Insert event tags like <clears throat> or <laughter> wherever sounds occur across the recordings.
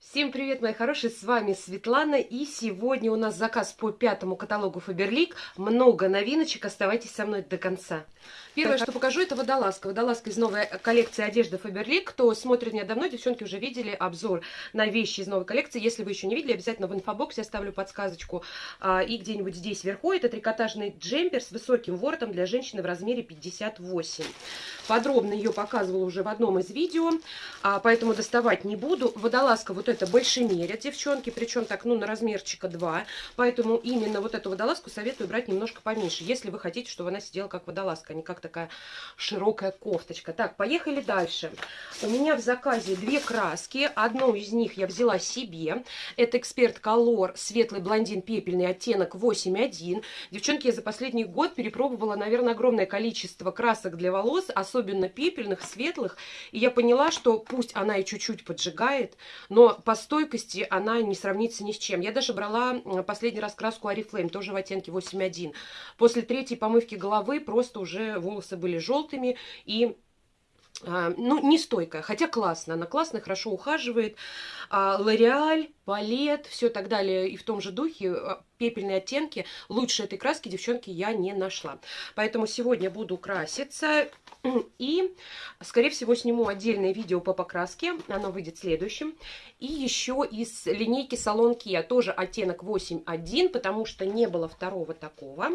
Всем привет, мои хорошие, с вами Светлана, и сегодня у нас заказ по пятому каталогу Фаберлик, много новиночек, оставайтесь со мной до конца. Первое, так. что покажу, это водолазка. Водолазка из новой коллекции одежды Фаберлик. Кто смотрит меня давно, девчонки уже видели обзор на вещи из новой коллекции. Если вы еще не видели, обязательно в инфобоксе оставлю подсказочку. А, и где-нибудь здесь вверху это трикотажный джемпер с высоким воротом для женщины в размере 58. Подробно ее показывала уже в одном из видео, а, поэтому доставать не буду. Водолазка вот это большемерят, девчонки, причем так, ну, на размерчика 2. Поэтому именно вот эту водолазку советую брать немножко поменьше, если вы хотите, чтобы она сидела как водолазка, а не как такая широкая кофточка. Так, поехали дальше. У меня в заказе две краски. Одну из них я взяла себе. Это Эксперт Колор светлый блондин пепельный оттенок 8.1. Девчонки, я за последний год перепробовала, наверное, огромное количество красок для волос, особенно пепельных, светлых. И я поняла, что пусть она и чуть-чуть поджигает, но по стойкости она не сравнится ни с чем. Я даже брала последний раз краску Oriflame, тоже в оттенке 8.1. После третьей помывки головы просто уже волосы были желтыми и а, ну, не стойкая, хотя классно, она классно, хорошо ухаживает. А, Лореаль, Палет, все так далее, и в том же духе, а, пепельные оттенки. Лучше этой краски, девчонки, я не нашла. Поэтому сегодня буду краситься. <clears throat> И, скорее всего, сниму отдельное видео по покраске. Оно выйдет следующим. И еще из линейки Салон Kia. Тоже оттенок 8.1, потому что не было второго такого.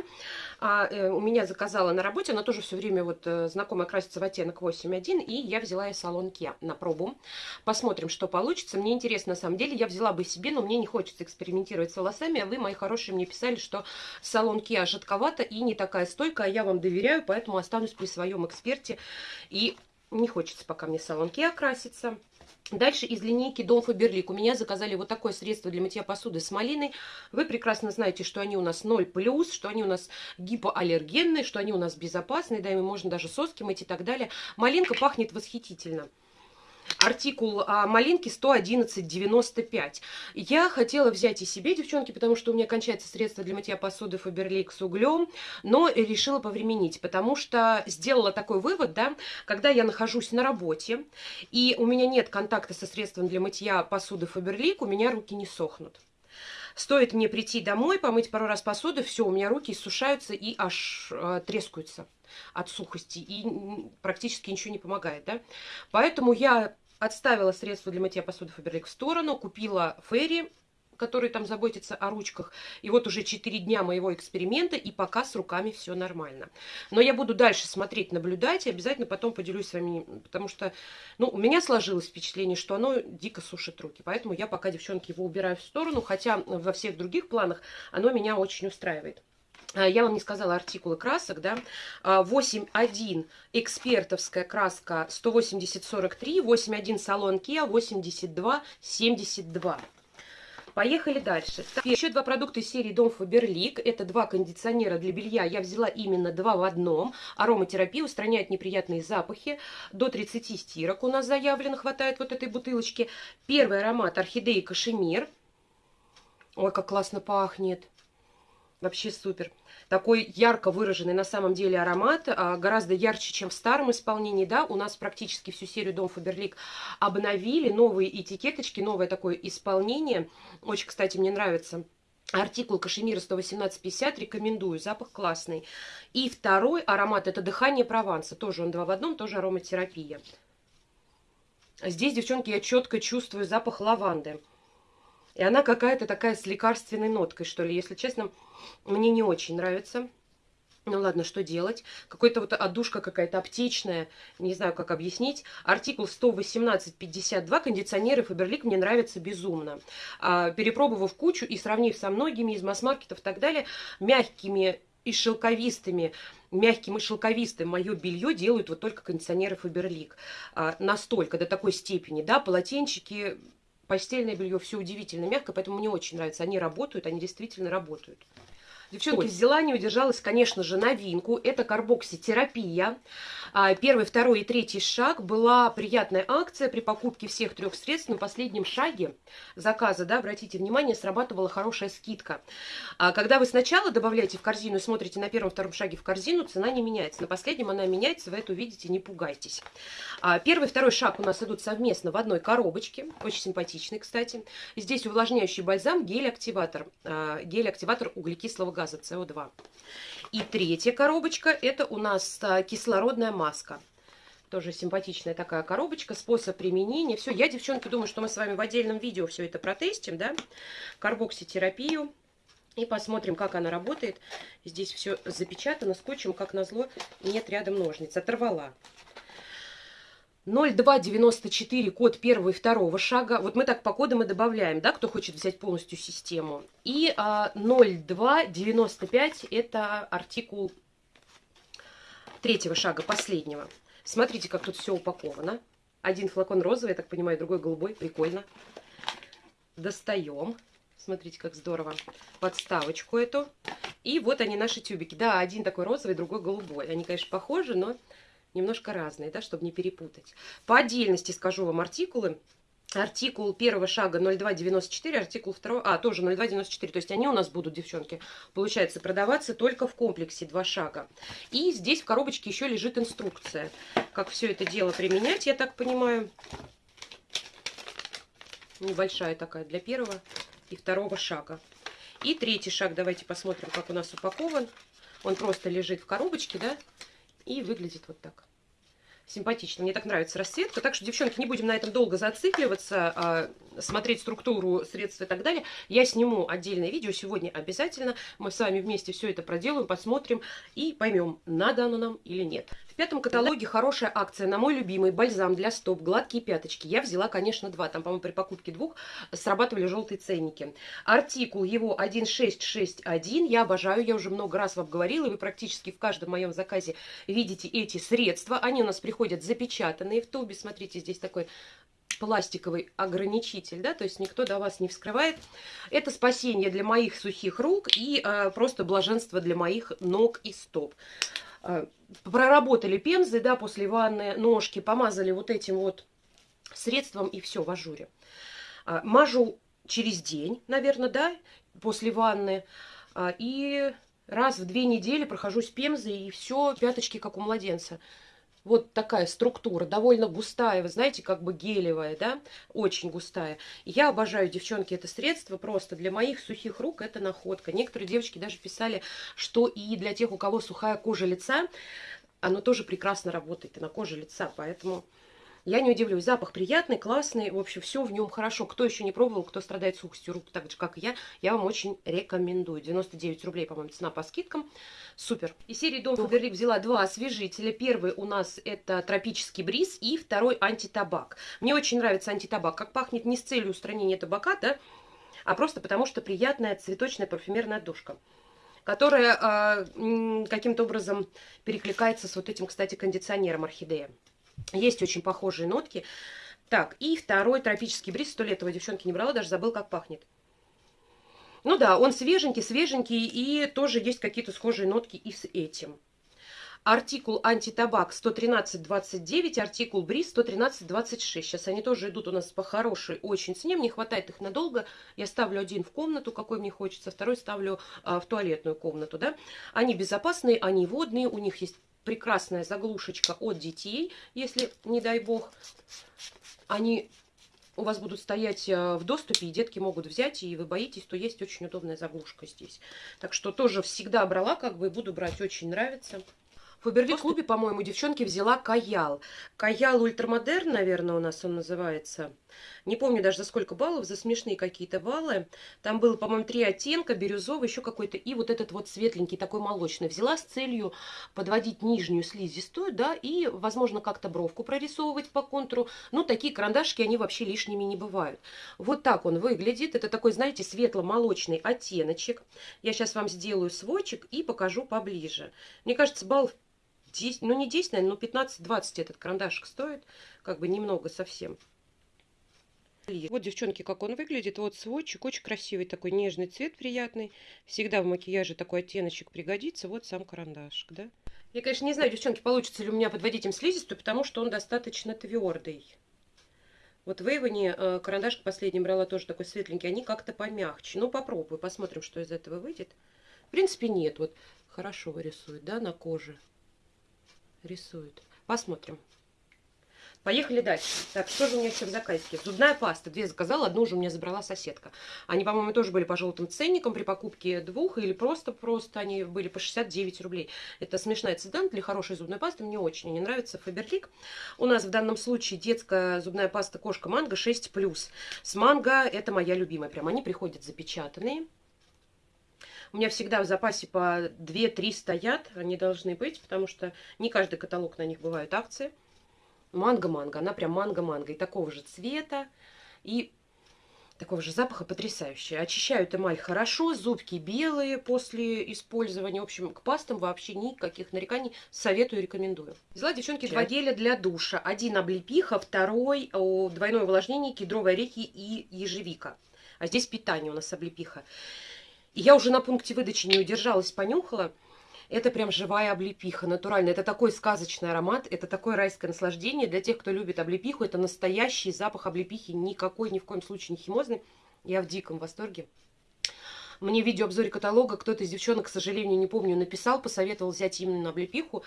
А, э, у меня заказала на работе. Она тоже все время вот э, знакомая красится в оттенок 8.1. И я взяла из Салон Kia на пробу. Посмотрим, что получится. Мне интересно, на самом деле. Я взяла бы себе, но мне не хочется экспериментировать с волосами. А вы, мои хорошие, мне писали, что Салон Kia жидковато и не такая стойкая. Я вам доверяю, поэтому останусь при своем эксперте конверте. И не хочется пока мне салонки окраситься. Дальше из линейки Дом Фаберлик. У меня заказали вот такое средство для мытья посуды с малиной. Вы прекрасно знаете, что они у нас 0+, что они у нас гипоаллергенные, что они у нас безопасные, да, ими можно даже соски мыть и так далее. Малинка пахнет восхитительно артикул а, малинки 111,95. Я хотела взять и себе, девчонки, потому что у меня кончается средство для мытья посуды Фаберлик с углем, но решила повременить, потому что сделала такой вывод, да, когда я нахожусь на работе, и у меня нет контакта со средством для мытья посуды Фаберлик, у меня руки не сохнут. Стоит мне прийти домой, помыть пару раз посуду, все, у меня руки иссушаются и аж э, трескаются от сухости, и практически ничего не помогает, да. Поэтому я отставила средства для мытья посуды Фаберлик в сторону, купила Ферри, который там заботится о ручках. И вот уже 4 дня моего эксперимента, и пока с руками все нормально. Но я буду дальше смотреть, наблюдать, и обязательно потом поделюсь с вами, потому что, ну, у меня сложилось впечатление, что оно дико сушит руки. Поэтому я пока, девчонки, его убираю в сторону, хотя во всех других планах оно меня очень устраивает. А, я вам не сказала артикулы красок, да, 8.1 а, экспертовская краска 180-43, 8.1 салон Kia 82-72. Поехали дальше. Так, еще два продукта из серии Дом Фаберлик. Это два кондиционера для белья. Я взяла именно два в одном. Ароматерапия устраняет неприятные запахи. До 30 стирок у нас заявлено, хватает вот этой бутылочки. Первый аромат орхидеи кашемир. Ой, как классно пахнет. Вообще супер. Такой ярко выраженный на самом деле аромат, а, гораздо ярче, чем в старом исполнении. Да, у нас практически всю серию Дом Фаберлик обновили, новые этикеточки, новое такое исполнение. Очень, кстати, мне нравится. Артикул кашемира 118,50, рекомендую, запах классный. И второй аромат, это дыхание Прованса, тоже он два в одном, тоже ароматерапия. Здесь, девчонки, я четко чувствую запах лаванды. И она какая-то такая с лекарственной ноткой, что ли. Если честно, мне не очень нравится. Ну ладно, что делать? Какой-то вот одушка какая-то аптечная, не знаю, как объяснить. Артикул 118.52, кондиционеры Фаберлик мне нравятся безумно. А, перепробовав кучу и сравнив со многими из масс-маркетов и так далее, мягкими и шелковистыми, мягким и шелковистым мое белье делают вот только кондиционеры Фаберлик. А, настолько, до такой степени, да, полотенчики Постельное белье все удивительно мягко, поэтому мне очень нравится. Они работают, они действительно работают. Девчонки, взяла, не удержалась, конечно же, новинку. Это карбокситерапия. А, первый, второй и третий шаг была приятная акция при покупке всех трех средств. На последнем шаге заказа, да, обратите внимание, срабатывала хорошая скидка. А, когда вы сначала добавляете в корзину и смотрите на первом-втором шаге в корзину, цена не меняется. На последнем она меняется, вы это увидите, не пугайтесь. А, первый, второй шаг у нас идут совместно в одной коробочке. Очень симпатичный, кстати. Здесь увлажняющий бальзам, гель-активатор. Гель-активатор углекислого газа СО2. И третья коробочка это у нас а, кислородная маска. Тоже симпатичная такая коробочка, способ применения. Все, я, девчонки, думаю, что мы с вами в отдельном видео все это протестим, да, карбокситерапию. И посмотрим, как она работает. Здесь все запечатано скотчем, как назло, нет рядом ножниц. Оторвала. 0294 код первого и второго шага. Вот мы так по кодам и добавляем, да, кто хочет взять полностью систему. И а, 0295 это артикул третьего шага, последнего. Смотрите, как тут все упаковано. Один флакон розовый, я так понимаю, другой голубой. Прикольно. Достаем. Смотрите, как здорово. Подставочку эту. И вот они, наши тюбики. Да, один такой розовый, другой голубой. Они, конечно, похожи, но немножко разные, да, чтобы не перепутать. По отдельности скажу вам артикулы. Артикул первого шага 0294, артикул второго, а, тоже 0294. То есть они у нас будут, девчонки, получается, продаваться только в комплексе два шага. И здесь в коробочке еще лежит инструкция, как все это дело применять, я так понимаю. Небольшая такая для первого и второго шага. И третий шаг, давайте посмотрим, как у нас упакован. Он просто лежит в коробочке, да, и выглядит вот так. Симпатично. Мне так нравится расцветка. Так что, девчонки, не будем на этом долго зацикливаться, а смотреть структуру средств и так далее. Я сниму отдельное видео сегодня обязательно. Мы с вами вместе все это проделаем, посмотрим и поймем, надо оно нам или нет. В пятом каталоге хорошая акция на мой любимый бальзам для стоп, гладкие пяточки. Я взяла, конечно, два. Там, по-моему, при покупке двух срабатывали желтые ценники. Артикул его 1661. Я обожаю, я уже много раз вам говорила, и вы практически в каждом моем заказе видите эти средства. Они у нас приходят запечатанные в тубе. Смотрите, здесь такой пластиковый ограничитель, да, то есть никто до вас не вскрывает. Это спасение для моих сухих рук и э, просто блаженство для моих ног и стоп. Э, проработали пемзы, да, после ванны, ножки, помазали вот этим вот средством и все в ажуре. Э, мажу через день, наверное, да, после ванны. Э, и раз в две недели прохожусь пемзой и все, пяточки как у младенца вот такая структура, довольно густая, вы знаете, как бы гелевая, да, очень густая. Я обожаю, девчонки, это средство просто для моих сухих рук это находка. Некоторые девочки даже писали, что и для тех, у кого сухая кожа лица, оно тоже прекрасно работает и на коже лица, поэтому я не удивлюсь, запах приятный, классный, в общем, все в нем хорошо. Кто еще не пробовал, кто страдает сухостью рук, так же, как и я, я вам очень рекомендую. 99 рублей, по-моему, цена по скидкам. Супер. Из серии Дом Фаберлик взяла два освежителя. Первый у нас это тропический бриз и второй антитабак. Мне очень нравится антитабак. Как пахнет не с целью устранения табака, да, а просто потому, что приятная цветочная парфюмерная душка которая э, каким-то образом перекликается с вот этим, кстати, кондиционером орхидея. Есть очень похожие нотки. Так, и второй тропический бриз. Сто лет его девчонки не брала, даже забыл, как пахнет. Ну да, он свеженький, свеженький, и тоже есть какие-то схожие нотки и с этим. Артикул антитабак 113.29, артикул бриз 113.26. Сейчас они тоже идут у нас по хорошей очень цене. Мне хватает их надолго. Я ставлю один в комнату, какой мне хочется, второй ставлю а, в туалетную комнату. Да? Они безопасные, они водные, у них есть прекрасная заглушечка от детей, если, не дай бог, они у вас будут стоять э, в доступе, и детки могут взять, и вы боитесь, то есть очень удобная заглушка здесь. Так что тоже всегда брала, как бы, буду брать, очень нравится. В Фаберлик-клубе, по-моему, девчонки взяла Каял. Каял Ультрамодерн, наверное, у нас он называется. Не помню даже за сколько баллов, за смешные какие-то баллы. Там было, по-моему, три оттенка, бирюзовый, еще какой-то, и вот этот вот светленький, такой молочный. Взяла с целью подводить нижнюю слизистую, да, и, возможно, как-то бровку прорисовывать по контуру. Ну, такие карандашки, они вообще лишними не бывают. Вот так он выглядит. Это такой, знаете, светло-молочный оттеночек. Я сейчас вам сделаю свойчик и покажу поближе. Мне кажется, баллов 10, ну не 10, наверное, но 15-20 этот карандашик стоит. Как бы немного совсем. Вот, девчонки, как он выглядит. Вот сводчик, очень красивый такой нежный цвет, приятный. Всегда в макияже такой оттеночек пригодится. Вот сам карандашик, да. Я, конечно, не знаю, девчонки, получится ли у меня подводить им слизистую, потому что он достаточно твердый. Вот в Эйвоне э, карандашик последний брала тоже такой светленький, они как-то помягче. Ну, попробую, посмотрим, что из этого выйдет. В принципе, нет. Вот хорошо рисует, да, на коже. Рисует. Посмотрим. Поехали дальше. Так, что же у меня еще в заказике? Зубная паста. Две заказала, одну уже у меня забрала соседка. Они, по-моему, тоже были по желтым ценникам при покупке двух или просто-просто они были по 69 рублей. Это смешная цена для хорошей зубной пасты. Мне очень не нравится Фаберлик. У нас в данном случае детская зубная паста кошка манго 6+. С манго это моя любимая. Прям они приходят запечатанные. У меня всегда в запасе по 2-3 стоят. Они должны быть, потому что не каждый каталог на них бывают акции. Манго-манго. Она прям манго-манго. И такого же цвета. И такого же запаха потрясающая. Очищают эмаль хорошо, зубки белые после использования. В общем, к пастам вообще никаких нареканий. Советую, рекомендую. Взяла, девчонки, два геля для душа. Один облепиха, второй о, двойное увлажнение, кедровые орехи и ежевика. А здесь питание у нас облепиха. Я уже на пункте выдачи не удержалась, понюхала. Это прям живая облепиха, натуральная. Это такой сказочный аромат, это такое райское наслаждение. Для тех, кто любит облепиху, это настоящий запах облепихи, никакой, ни в коем случае не химозный. Я в диком восторге. Мне в видеообзоре каталога кто-то из девчонок, к сожалению, не помню, написал, посоветовал взять именно облепиху.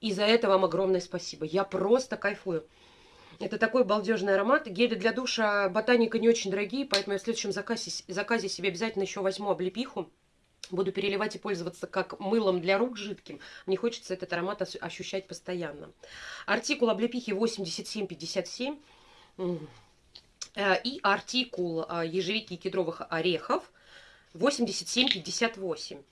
И за это вам огромное спасибо. Я просто кайфую. Это такой балдежный аромат. Гели для душа ботаника не очень дорогие, поэтому я в следующем заказе, заказе себе обязательно еще возьму облепиху. Буду переливать и пользоваться как мылом для рук жидким. Мне хочется этот аромат ощущать постоянно. Артикул облепихи 8757. Э, и артикул э, ежевики и кедровых орехов 8758.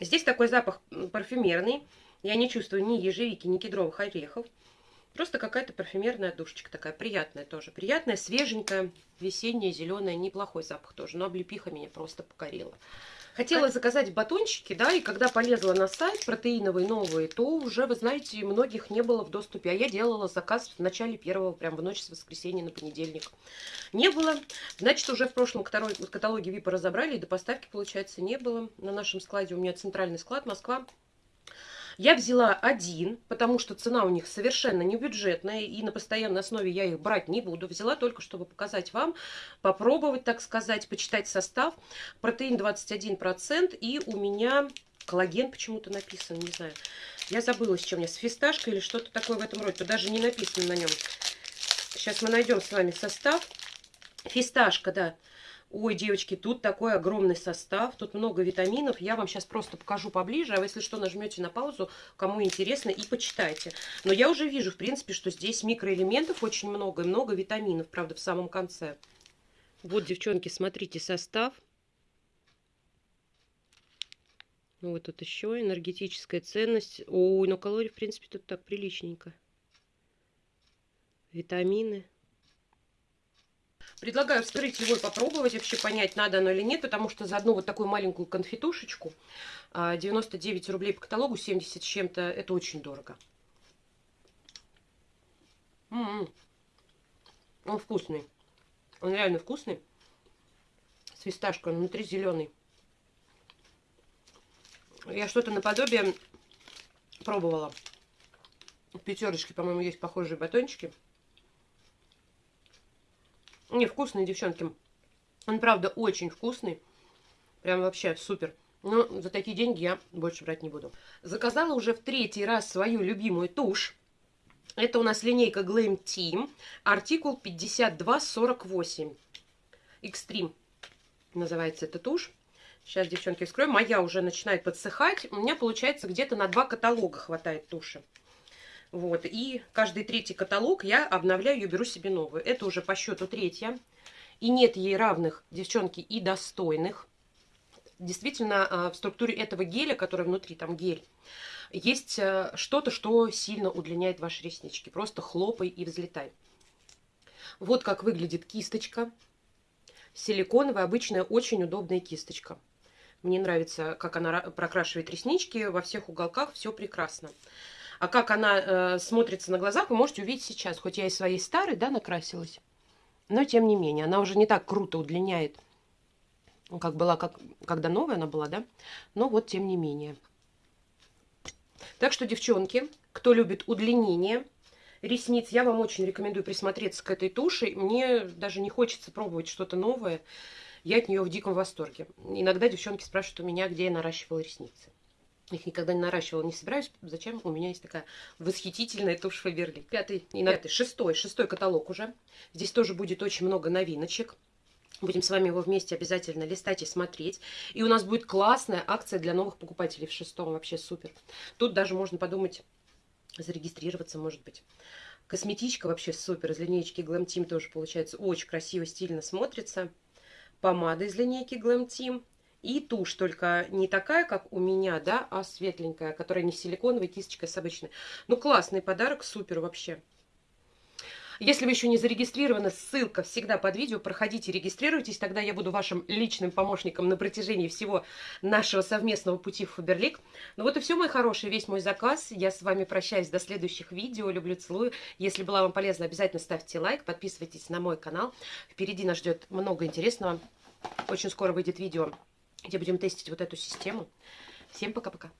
Здесь такой запах парфюмерный. Я не чувствую ни ежевики, ни кедровых орехов. Просто какая-то парфюмерная душечка такая, приятная тоже. Приятная, свеженькая, весенняя, зеленая, неплохой запах тоже. Но облепиха меня просто покорила. Хотела заказать батончики, да, и когда полезла на сайт протеиновый новый, то уже, вы знаете, многих не было в доступе. А я делала заказ в начале первого, прям в ночь с воскресенья на понедельник. Не было. Значит, уже в прошлом каталоге ВИПа разобрали, и до поставки, получается, не было. На нашем складе у меня центральный склад Москва. Я взяла один, потому что цена у них совершенно не бюджетная, и на постоянной основе я их брать не буду. Взяла только, чтобы показать вам, попробовать, так сказать, почитать состав. Протеин 21%, и у меня коллаген почему-то написан, не знаю. Я забыла, с чем я, с фисташкой или что-то такое в этом роде. Тут даже не написано на нем. Сейчас мы найдем с вами состав. Фисташка, да. Ой, девочки, тут такой огромный состав, тут много витаминов. Я вам сейчас просто покажу поближе, а вы, если что, нажмете на паузу, кому интересно, и почитайте. Но я уже вижу, в принципе, что здесь микроэлементов очень много и много витаминов, правда, в самом конце. Вот, девчонки, смотрите состав. Ну, вот тут еще энергетическая ценность. Ой, но калорий, в принципе, тут так приличненько. Витамины. Предлагаю вскрыть его и попробовать, вообще понять, надо оно или нет, потому что за одну вот такую маленькую конфетушечку 99 а, рублей по каталогу, 70 с чем-то, это очень дорого. М -м -м. Он вкусный. Он реально вкусный. С фисташкой, внутри зеленый. Я что-то наподобие пробовала. В пятерочке, по-моему, есть похожие батончики. Не, вкусный, девчонки. Он, правда, очень вкусный. Прям вообще супер. Но за такие деньги я больше брать не буду. Заказала уже в третий раз свою любимую тушь. Это у нас линейка Glam Team. Артикул 5248. Extreme называется эта тушь. Сейчас, девчонки, вскроем. Моя уже начинает подсыхать. У меня, получается, где-то на два каталога хватает туши. Вот, и каждый третий каталог я обновляю и беру себе новую. Это уже по счету третья. И нет ей равных, девчонки, и достойных. Действительно, а, в структуре этого геля, который внутри, там гель, есть э, что-то, что сильно удлиняет ваши реснички. Просто хлопай и взлетай. Вот как выглядит кисточка. Силиконовая, обычная, очень удобная кисточка. Мне нравится, как она прокрашивает реснички. Во всех уголках все прекрасно. А как она э, смотрится на глазах, вы можете увидеть сейчас. Хоть я и своей старой, да, накрасилась. Но, тем не менее, она уже не так круто удлиняет, как была, как, когда новая она была, да? Но вот, тем не менее. Так что, девчонки, кто любит удлинение ресниц, я вам очень рекомендую присмотреться к этой туши. Мне даже не хочется пробовать что-то новое. Я от нее в диком восторге. Иногда девчонки спрашивают у меня, где я наращивала ресницы. Их никогда не наращивала, не собираюсь. Зачем? У меня есть такая восхитительная тушь Фаберлик. Пятый, не пятый, шестой, шестой каталог уже. Здесь тоже будет очень много новиночек. Будем с вами его вместе обязательно листать и смотреть. И у нас будет классная акция для новых покупателей в шестом. Вообще супер. Тут даже можно подумать, зарегистрироваться, может быть. Косметичка вообще супер. Из линейки Glam Team тоже получается очень красиво, стильно смотрится помада из линейки Glam Team. И тушь, только не такая, как у меня, да, а светленькая, которая не силиконовая, кисточка с обычной. Ну, классный подарок, супер вообще. Если вы еще не зарегистрированы, ссылка всегда под видео. Проходите, регистрируйтесь, тогда я буду вашим личным помощником на протяжении всего нашего совместного пути в Фаберлик. Ну вот и все, мои хорошие, весь мой заказ. Я с вами прощаюсь до следующих видео. Люблю, целую. Если было вам полезно, обязательно ставьте лайк, подписывайтесь на мой канал. Впереди нас ждет много интересного. Очень скоро выйдет видео, где будем тестить вот эту систему. Всем пока-пока.